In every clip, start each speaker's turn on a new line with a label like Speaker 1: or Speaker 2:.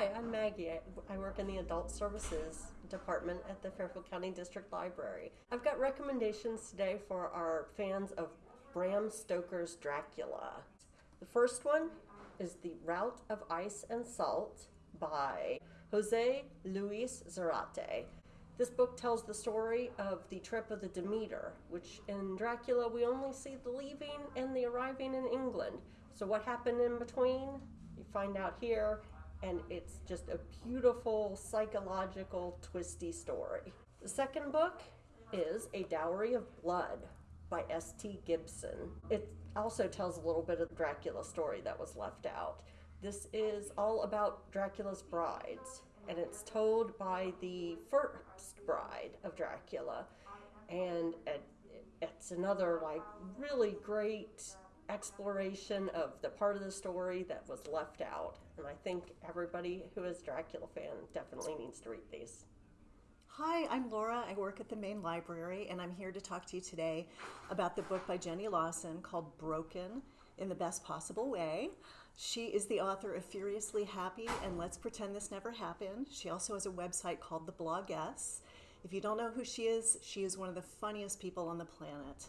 Speaker 1: Hi, I'm Maggie. I, I work in the Adult Services Department at the Fairfield County District Library. I've got recommendations today for our fans of Bram Stoker's Dracula. The first one is The Route of Ice and Salt by Jose Luis Zarate. This book tells the story of the trip of the Demeter, which in Dracula we only see the leaving and the arriving in England. So, what happened in between? You find out here, and it's just a beautiful psychological, twisty story. The second book is A Dowry of Blood by S.T. Gibson. It also tells a little bit of the Dracula story that was left out. This is all about Dracula's brides, and it's told by the first bride of Dracula. And it's another, like, really great exploration of the part of the story that was left out. And I think everybody who is Dracula fan definitely needs to read these.
Speaker 2: Hi, I'm Laura. I work at the main library, and I'm here to talk to you today about the book by Jenny Lawson called Broken in the Best Possible Way. She is the author of Furiously Happy and Let's Pretend This Never Happened. She also has a website called The Bloggess. If you don't know who she is, she is one of the funniest people on the planet.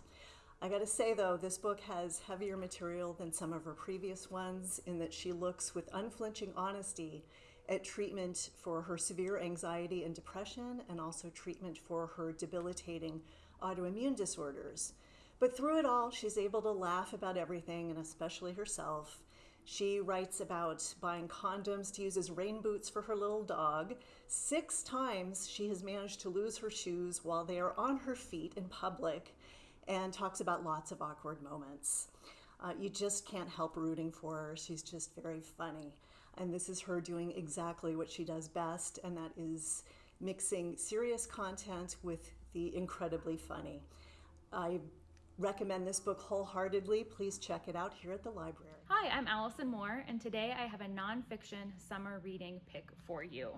Speaker 2: I gotta say though, this book has heavier material than some of her previous ones in that she looks with unflinching honesty at treatment for her severe anxiety and depression and also treatment for her debilitating autoimmune disorders. But through it all, she's able to laugh about everything and especially herself. She writes about buying condoms to use as rain boots for her little dog. Six times she has managed to lose her shoes while they are on her feet in public and talks about lots of awkward moments. Uh, you just can't help rooting for her. She's just very funny. And this is her doing exactly what she does best, and that is mixing serious content with the incredibly funny. I recommend this book wholeheartedly. Please check it out here at the library.
Speaker 3: Hi, I'm Allison Moore, and today I have a nonfiction summer reading pick for you.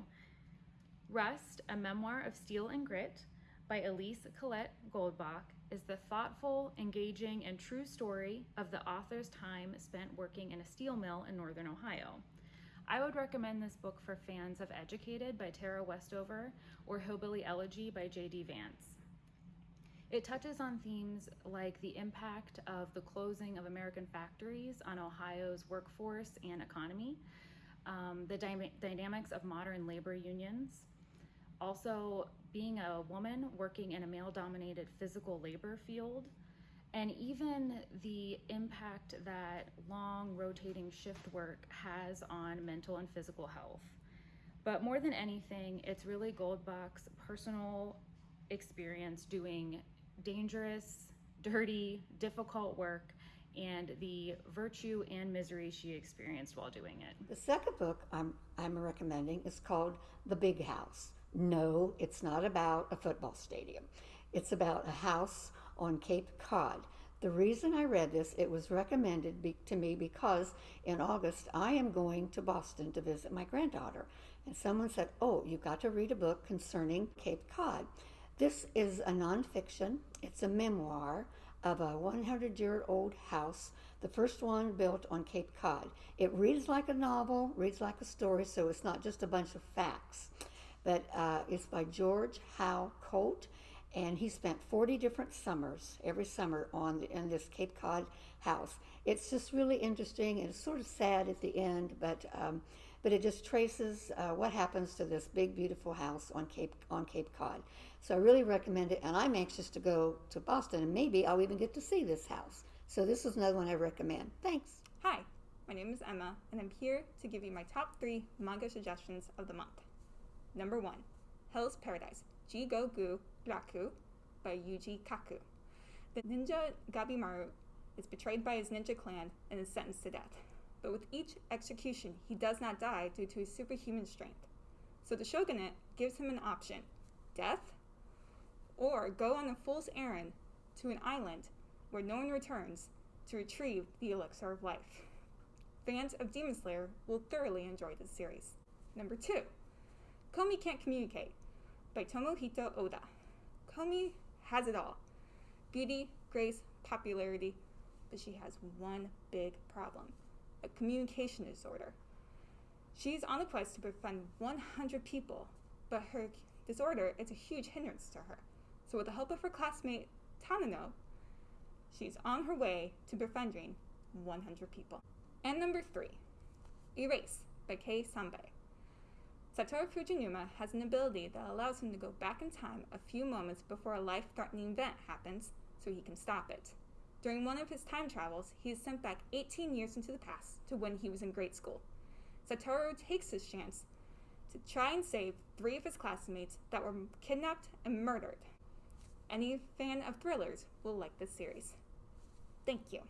Speaker 3: Rust, a memoir of steel and grit by Eliese Colette Goldbach is the thoughtful, engaging, and true story of the author's time spent working in a steel mill in northern Ohio. I would recommend this book for fans of Educated by Tara Westover or Hillbilly Elegy by J.D. Vance. It touches on themes like the impact of the closing of American factories on Ohio's workforce and economy, um, the dy- dynamics of modern labor unions, also being a woman working in a male dominated physical labor field, and even the impact that long rotating shift work has on mental and physical health. But more than anything, it's really Goldbach's personal experience doing dangerous, dirty, difficult work and the virtue and misery she experienced while doing it.
Speaker 4: The second book I'm, I'm recommending is called The Big House. No, it's not about a football stadium. It's about a house on Cape Cod. The reason I read this, it was recommended be, to me because in August I am going to Boston to visit my granddaughter. And someone said, Oh, you've got to read a book concerning Cape Cod. This is a nonfiction, it's a memoir of a 100 year old house, the first one built on Cape Cod. It reads like a novel, reads like a story, so it's not just a bunch of facts but uh, it's by George Howe Colt, and he spent 40 different summers, every summer, on the, in this Cape Cod house. It's just really interesting, and it's sort of sad at the end, but um, but it just traces uh, what happens to this big, beautiful house on Cape on Cape Cod. So I really recommend it, and I'm anxious to go to Boston, and maybe I'll even get to see this house. So this is another one I recommend. Thanks.
Speaker 5: Hi, my name is Emma, and I'm here to give you my top three manga suggestions of the month. Number 1 Hell's Paradise Jigoku Raku by Yuji Kaku. The ninja Gabimaru is betrayed by his ninja clan and is sentenced to death. But with each execution, he does not die due to his superhuman strength. So the shogunate gives him an option death or go on a fool's errand to an island where no one returns to retrieve the elixir of life. Fans of Demon Slayer will thoroughly enjoy this series. Number two, Komi Can't Communicate by Tomohito Oda. Komi has it all beauty, grace, popularity, but she has one big problem a communication disorder. She's on a quest to befriend 100 people, but her disorder is a huge hindrance to her. So, with the help of her classmate Tadano, she's on her way to befriending 100 people. And number three, Erase by Kei Sanbe. Satoru Fujinuma has an ability that allows him to go back in time a few moments before a life threatening event happens so he can stop it. During one of his time travels, he is sent back 18 years into the past to when he was in grade school. Satoru takes his chance to try and save three of his classmates that were kidnapped and murdered. Any fan of thrillers will like this series. Thank you.